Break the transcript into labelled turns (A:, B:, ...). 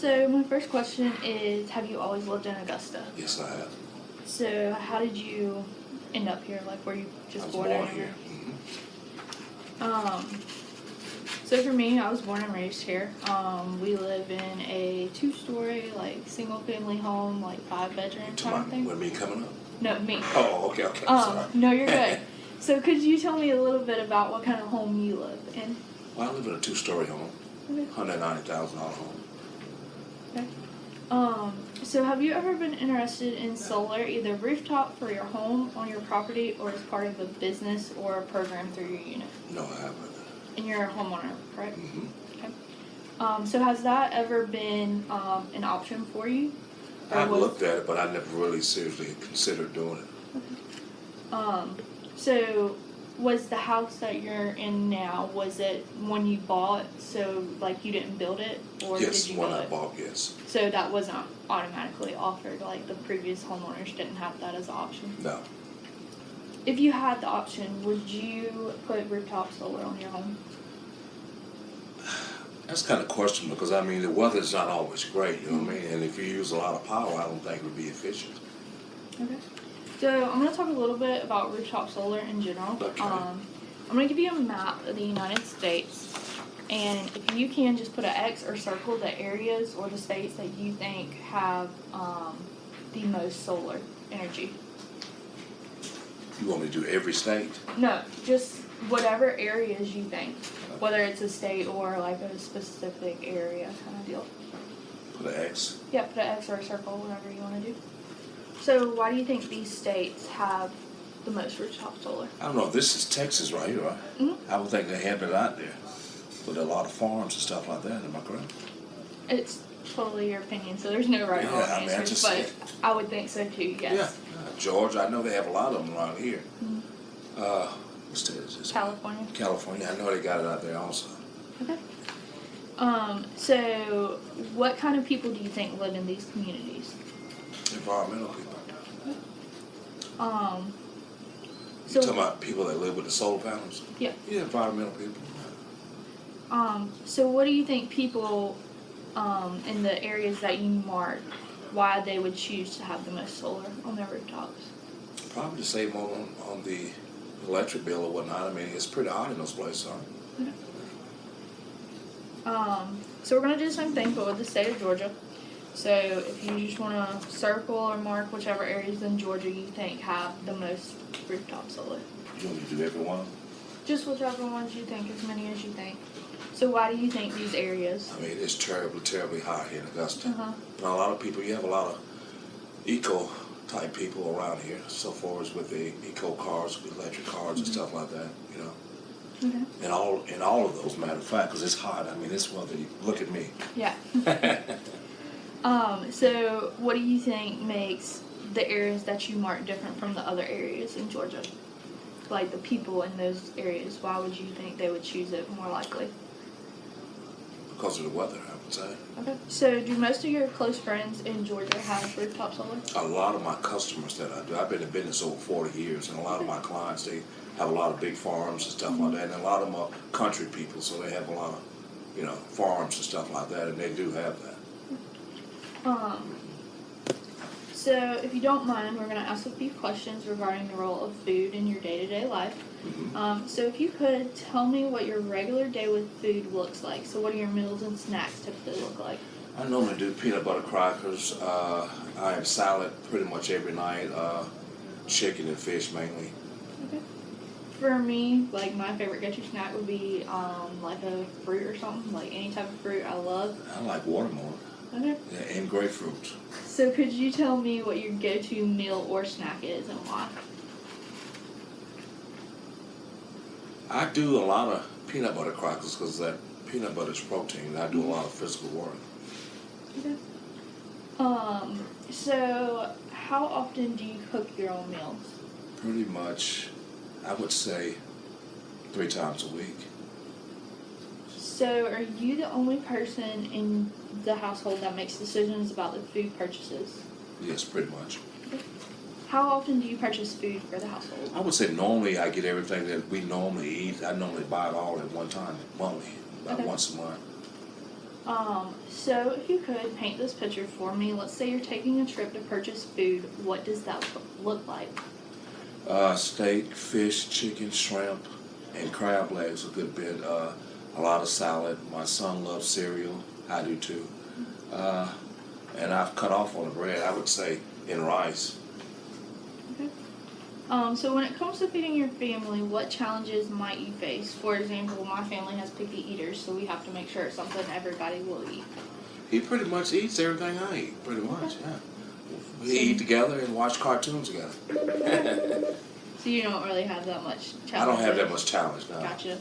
A: So my first question is, have you always lived in Augusta?
B: Yes, I have.
A: So how did you end up here? Like, were you
B: I
A: just
B: was
A: born,
B: born here. Mhm.
A: Um. So for me, I was born and raised here. Um, we live in a two-story, like single-family home, like five-bedroom kind of thing.
B: with me coming up?
A: No, me.
B: Oh, okay, okay.
A: Um,
B: Sorry.
A: no, you're good. So could you tell me a little bit about what kind of home you live in?
B: Well, I live in a two-story home,
A: Okay.
B: hundred ninety thousand dollar home.
A: Um, so have you ever been interested in solar, either rooftop for your home on your property or as part of a business or a program through your unit?
B: No, I haven't.
A: And you're a homeowner, correct?
B: Mm -hmm.
A: Um, so has that ever been um, an option for you?
B: I've looked at it, but I never really seriously considered doing it. Okay.
A: Um, so was the house that you're in now, was it one you bought, so like you didn't build it? Or
B: yes,
A: did you
B: one
A: build
B: I
A: it?
B: bought. Yes.
A: So that wasn't automatically offered, like the previous homeowners didn't have that as an option?
B: No.
A: If you had the option, would you put rooftop solar on your home?
B: That's kind of questionable because I mean the weather's not always great. You know what I mean? And if you use a lot of power, I don't think it would be efficient.
A: Okay. So I'm gonna talk a little bit about rooftop solar in general.
B: Okay.
A: Um, I'm gonna give you a map of the United States, and if you can just put an X or circle the areas or the states that you think have um, the most solar energy.
B: You want me to do every state?
A: No, just whatever areas you think, whether it's a state or like a specific area kind of deal.
B: Put an X.
A: Yeah, put an X or a circle, whatever you want to do. So, why do you think these states have the most rooftop solar?
B: I don't know. This is Texas right here, right?
A: Mhm.
B: I would think they have it out there, with a lot of farms and stuff like that. Am I correct?
A: It's totally your opinion, so there's no right or
B: Yeah,
A: wrong
B: I mean, just-
A: but I would think so too. Yes.
B: Yeah. Uh, Georgia, I know they have a lot of them around here. Uh, what state is this?
A: California.
B: California. I know they got it out there also.
A: Okay. Um. So, what kind of people do you think live in these communities?
B: Environmental people.
A: Um.
B: You
A: So,
B: talking about people that live with the solar panels?
A: Yeah.
B: Yeah, environmental people.
A: um. So, what do you think people, um, in the areas that you mark, why they would choose to have the most solar on their rooftops?
B: Probably to save more on, on the electric bill or whatnot. I mean, it's pretty hot in those places, huh?
A: Um, so we're gonna do the same thing, but with the state of Georgia. So if you just wanna circle or mark whichever areas in Georgia you think have the most rooftop solar.
B: You want to do every one?
A: Just whichever ones you think, as many as you think. So why do you think these areas?
B: I mean, it's terribly, terribly hot here in Augusta.
A: Uh-huh.
B: But a lot of people, you have a lot of eco type people around here, so far as with the eco cars, with electric cars and stuff like that, you know.
A: Okay.
B: And all, and all of those, matter of fact, because it's hot. I mean, it's weather. Look at me.
A: Yeah. Um, so what do you think makes the areas that you mark different from the other areas in Georgia? Like the people in those areas, why would you think they would choose it more likely?
B: because of the weather, I would say.
A: Okay. So, do most of your close friends in Georgia have rooftop solar?
B: A lot of my customers that I do, I've been in business over 40 years, and a lot of my clients, they have a lot of big farms and stuff like that, and a lot of them are country people, so they have a lot of, you know, farms and stuff like that, and they do have that.
A: Um. So, if you don't mind, we're gonna ask a few questions regarding the role of food in your day-to-day life.
B: Mhm.
A: Um, so, if you could tell me what your regular day with food looks like. So, what do your meals and snacks typically look like?
B: I normally do peanut butter crackers. Uh, I have salad pretty much every night. Uh, chicken and fish mainly.
A: Okay. For me, like my favorite go-to snack would be um like a fruit or something, like any type of fruit I love.
B: I like watermelon
A: Okay.
B: yeah, and grapefruit.
A: So, could you tell me what your go-to meal or snack is and why?
B: I do a lot of peanut butter crackers because that peanut butter is protein. And I do a lot of physical work.
A: Okay. Um, so how often do you cook your own meals?
B: Pretty much, I would say three times a week.
A: So are you the only person in the household that makes decisions about the food purchases?
B: Yes, pretty much.
A: How often do you purchase food for the household?
B: I would say normally I get everything that we normally eat. I normally buy it all at one time, monthly, about
A: Okay.
B: once a month.
A: Um, so if you could paint this picture for me, let's say you're taking a trip to purchase food, what does that look like?
B: Uh, steak, fish, chicken, shrimp, and crab legs a good bit. Uh, a lot of salad. My son loves cereal. I do too. Uh, and I've cut off on the bread. I would say in rice.
A: Um, so when it comes to feeding your family, what challenges might you face? For example, my family has picky eaters, so we have to make sure it's something everybody will eat.
B: He pretty much eats everything I eat. Pretty much, yeah. We eat together and watch cartoons together.
A: So you don't really have that much challenge.
B: I don't have that much challenge now.
A: Gotcha.